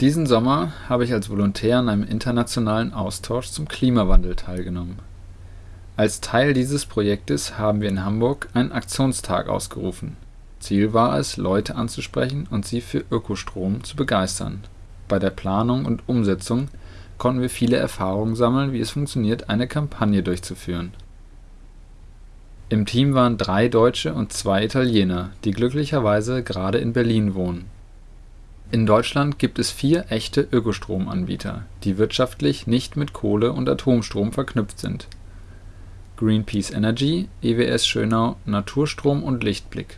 Diesen Sommer habe ich als Volontär an einem internationalen Austausch zum Klimawandel teilgenommen. Als Teil dieses Projektes haben wir in Hamburg einen Aktionstag ausgerufen. Ziel war es, Leute anzusprechen und sie für Ökostrom zu begeistern. Bei der Planung und Umsetzung konnten wir viele Erfahrungen sammeln, wie es funktioniert, eine Kampagne durchzuführen. Im Team waren drei Deutsche und zwei Italiener, die glücklicherweise gerade in Berlin wohnen. In Deutschland gibt es vier echte Ökostromanbieter, die wirtschaftlich nicht mit Kohle und Atomstrom verknüpft sind: Greenpeace Energy, EWS Schönau, Naturstrom und Lichtblick.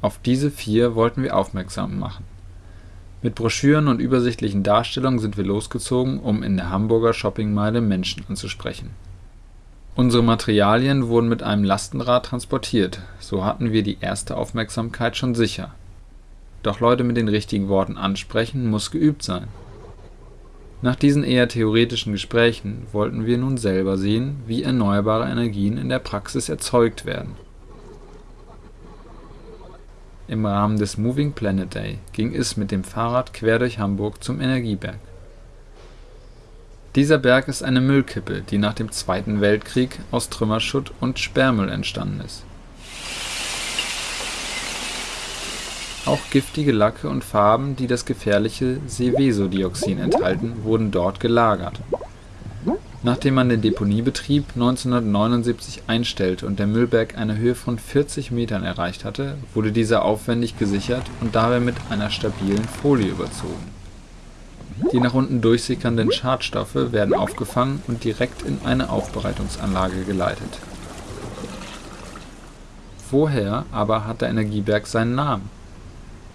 Auf diese vier wollten wir aufmerksam machen. Mit Broschüren und übersichtlichen Darstellungen sind wir losgezogen, um in der Hamburger Shoppingmeile Menschen anzusprechen Unsere Materialien wurden mit einem Lastenrad transportiert, so hatten wir die erste Aufmerksamkeit schon sicher. Doch Leute mit den richtigen Worten ansprechen muss geübt sein. Nach diesen eher theoretischen Gesprächen wollten wir nun selber sehen, wie erneuerbare Energien in der Praxis erzeugt werden. Im Rahmen des Moving Planet Day ging es mit dem Fahrrad quer durch Hamburg zum Energieberg dieser Berg ist eine Müllkippe, die nach dem Zweiten Weltkrieg aus Trümmerschutt und Sperrmüll entstanden ist. Auch giftige Lacke und Farben, die das gefährliche Seveso-Dioxin enthalten, wurden dort gelagert. Nachdem man den Deponiebetrieb 1979 einstellte und der Müllberg eine Höhe von 40 Metern erreicht hatte, wurde dieser aufwendig gesichert und dabei mit einer stabilen Folie überzogen die nach unten durchsickernden Schadstoffe werden aufgefangen und direkt in eine Aufbereitungsanlage geleitet. Woher aber hat der Energieberg seinen Namen?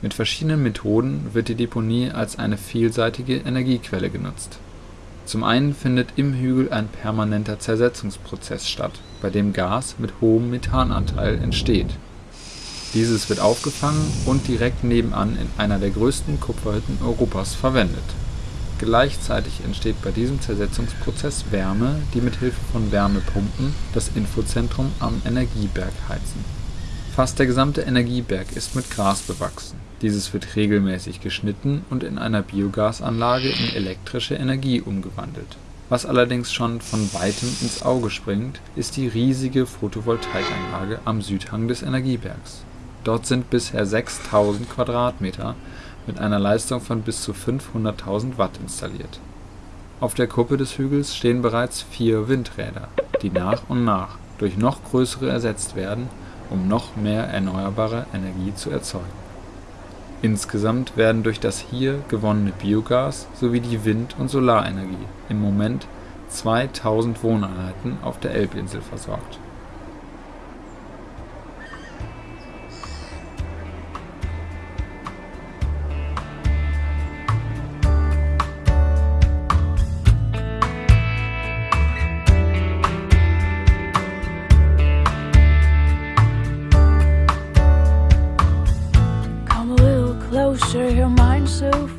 Mit verschiedenen Methoden wird die Deponie als eine vielseitige Energiequelle genutzt. Zum einen findet im Hügel ein permanenter Zersetzungsprozess statt, bei dem Gas mit hohem Methananteil entsteht. Dieses wird aufgefangen und direkt nebenan in einer der größten Kupferhütten Europas verwendet Gleichzeitig entsteht bei diesem Zersetzungsprozess Wärme, die mit Hilfe von Wärmepumpen das Infozentrum am Energieberg heizen. Fast der gesamte Energieberg ist mit Gras bewachsen. Dieses wird regelmäßig geschnitten und in einer Biogasanlage in elektrische Energie umgewandelt. Was allerdings schon von weitem ins Auge springt, ist die riesige Photovoltaikanlage am Südhang des Energiebergs. Dort sind bisher 6000 Quadratmeter mit einer Leistung von bis zu 500.000 Watt installiert. Auf der Kuppe des Hügels stehen bereits vier Windräder, die nach und nach durch noch größere ersetzt werden, um noch mehr erneuerbare Energie zu erzeugen. Insgesamt werden durch das hier gewonnene Biogas sowie die Wind und Solarenergie im Moment 2000 Wohneinheiten auf der Elbinsel versorgt closer, your mind so